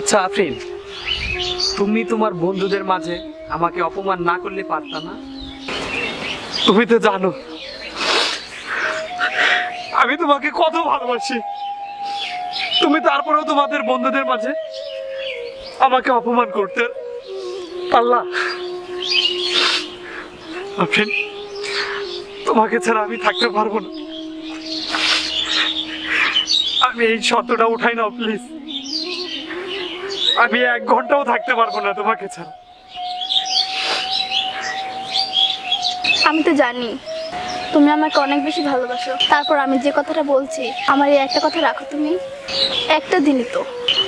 আচ্ছা আফরিন। তুমি তোমার বন্ধুদের মাঝে আমাকে অপমান না করলে পারতা না? তুমি তো জানো, আমি তোমাকে কত ভালোবাসি। তুমি তারপরেও তোমাদের বন্ধুদের মাঝে আমাকে অপমান করতে পারলা? আফরিন, তোমাকে ছাড়া আমি থাকতে পারব না। আমি এই শর্তটা উঠাই নাও, প্লিজ। আমি এক ঘন্টাও থাকতে পারব না তোমাকে ছাড়া। আমি তো জানি তুমি আমাকে অনেক বেশি ভালোবাসো। তারপর আমি যে কথাটা বলছি আমার এই একটা কথা রাখো তুমি। একটা দিনই তো।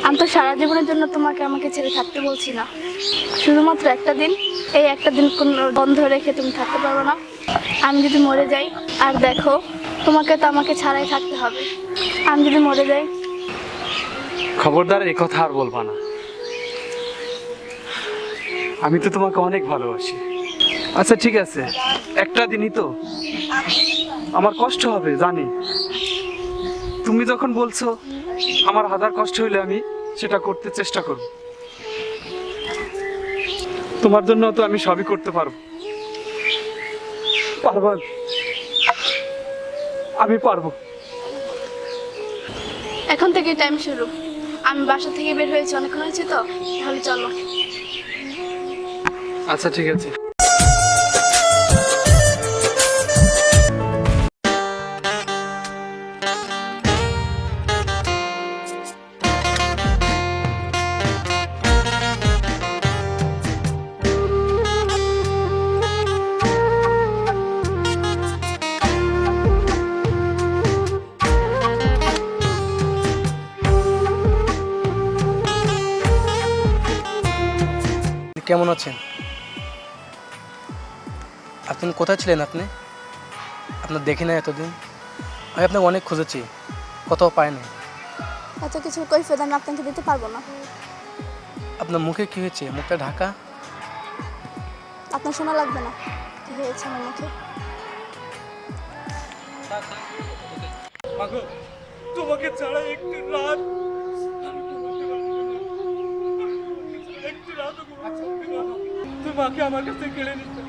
আমি তো সারা জীবনের জন্য তোমাকে আমাকে ছেড়ে থাকতে বলছি না। শুধুমাত্র একটা দিন এই একটা দিন কোনো বন্ধ রেখে তুমি থাকতে পারবে না। আমি যদি মরে যাই আর দেখো তোমাকে তো আমাকে ছাড়াই থাকতে হবে। আমি যদি মরে যাই খবরদার এই কথা আর বলবা না। আমি তো তোমাকে অনেক ভালোবাসি। আচ্ছা ঠিক আছে। একটা দিনই তো। আমার কষ্ট হবে, জানি। তুমি যখন বলছো আমার হাজার কষ্ট হইলে আমি সেটা করতে চেষ্টা করব। তোমার জন্য তো আমি সবই করতে পারব। পারব? আমি। পারব। এখন থেকে টাইম শুরু। আমি বাসা থেকে বের হয়েছি, অনেকক্ষণ হয়েছে তো। তাহলে চলো। আচ্ছা ঠিক আছে। কেমন আছেন? আপনি কোথায় ছিলেন আপনি? আপনার দেখি না এতদিন। আমি আপনাকে অনেক খুঁজেছি কোথাও পাইনি। এত কিছু কৈফিয়ত আমি আপনাকে দিতে পারব না। আপনার মুখে কি হয়েছে? মুখটা ঢাকা? আপনার শোনা লাগবে না। কি হয়েছে আমার মুখে? তোমাকে ছাড়া একটি রাত আমি ঘুমাতে পারব না। একটি রাতও ঘুমাতে পারব না। তুই মাকে আমার কাছে কেড়ে নিতে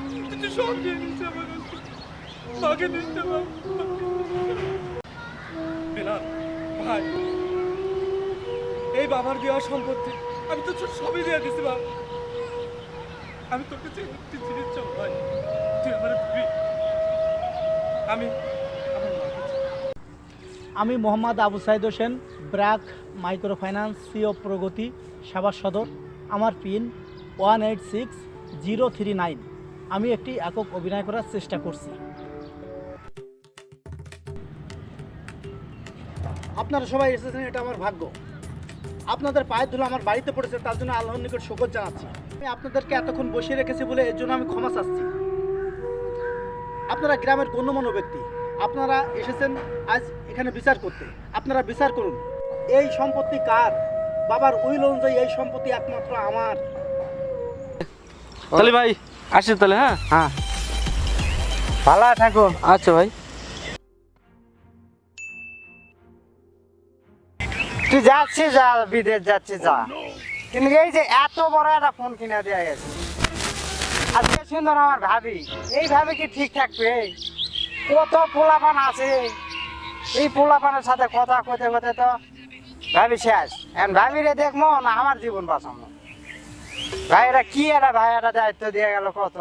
ভাই, এই বাবার দেওয়া সম্পত্তি আমি তো সবই দিয়ে দিছি বাবা আমি তোর কাছে একটি জিনিস চাও ভাই, তুই আমার আমি। আমি Mohammad Abu Saeed Hossain, BRAC micro finance CO Progoti, সেবা সদর, আমার pin one eight six zero three nine. আমি একটি একক অভিনয় করার চেষ্টা করছি। আপনারা সবাই এসেছেন, এটা আমার ভাগ্য। আপনাদের পায়ের ধুলো আমার বাড়িতে পড়েছে, তার জন্য আল্লাহর নিকট শকর জানাচ্ছি। আমি আপনাদেরকে এতক্ষণ বসিয়ে রেখেছি বলে এর জন্য আমি ক্ষমা চাচ্ছি। আপনারা গ্রামের গণ্যমান্য ব্যক্তি, আপনারা এসেছেন আজ এখানে বিচার করতে। আপনারা বিচার করুন, এই সম্পত্তি কার? বাবার উইল অনুযায়ী এই সম্পত্তি একমাত্র আমার। তাহলে ভাই আসি তাহলে হ্যাঁ? হ্যাঁ। ভালো থাকো আচ্ছা ভাই। তুই যাচ্ছিস যা বিদেশ যাচ্ছিস যা। কিন্তু এই যে এত বড় একটা ফোন কিনে দেওয়া গেছে। আজকে সুন্দর আমার ভাবি। এই ভাবি কি ঠিক থাকবে? কত পোলাপান আছে। এই পোলাপানের সাথে কথা কতে কতে তো ভাবি শেষ। এখন ভাবিরে দেখব না আমার জীবন বাঁচাবো। ভাইয়েরা কি একটা ভাইয়েরা দায়িত্ব দিয়ে গেল কত?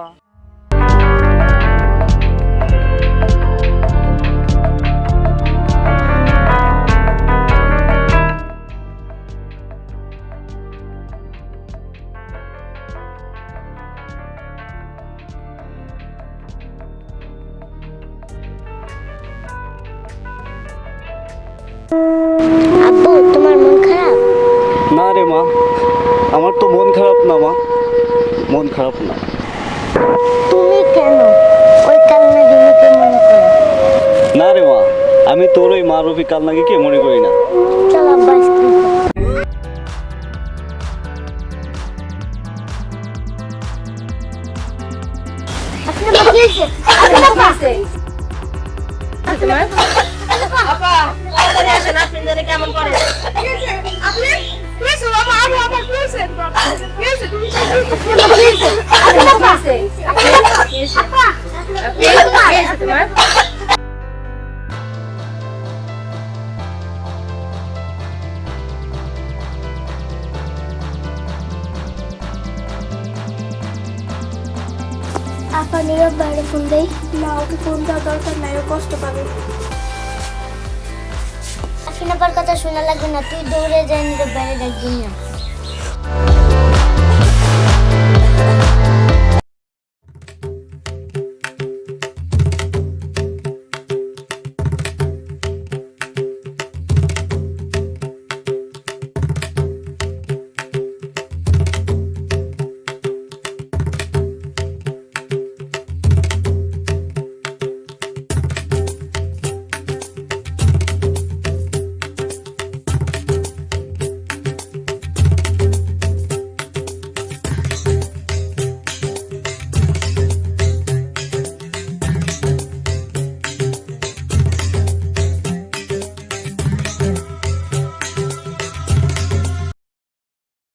আব্বু তোমার মন খারাপ? না রে মা। আমার তো মন খারাপ না মা। মন খারাপ না। তুমি কেন? ওই কারণে রিমিকে মনে করো? না রে মা। আমি তোর ওই মা রফি কে মনে করি না? চল আব্বা আইসক্রিম আপনি আপা নীরব বাইরে ফোন দেই। না ওকে ফোন দেওয়া দরকার নাই ও কষ্ট পাবে। আফিন আপার কথা শোনা লাগবে না তুই দৌড়ে যাই নীরব বাইরে ডাকবি না। Thank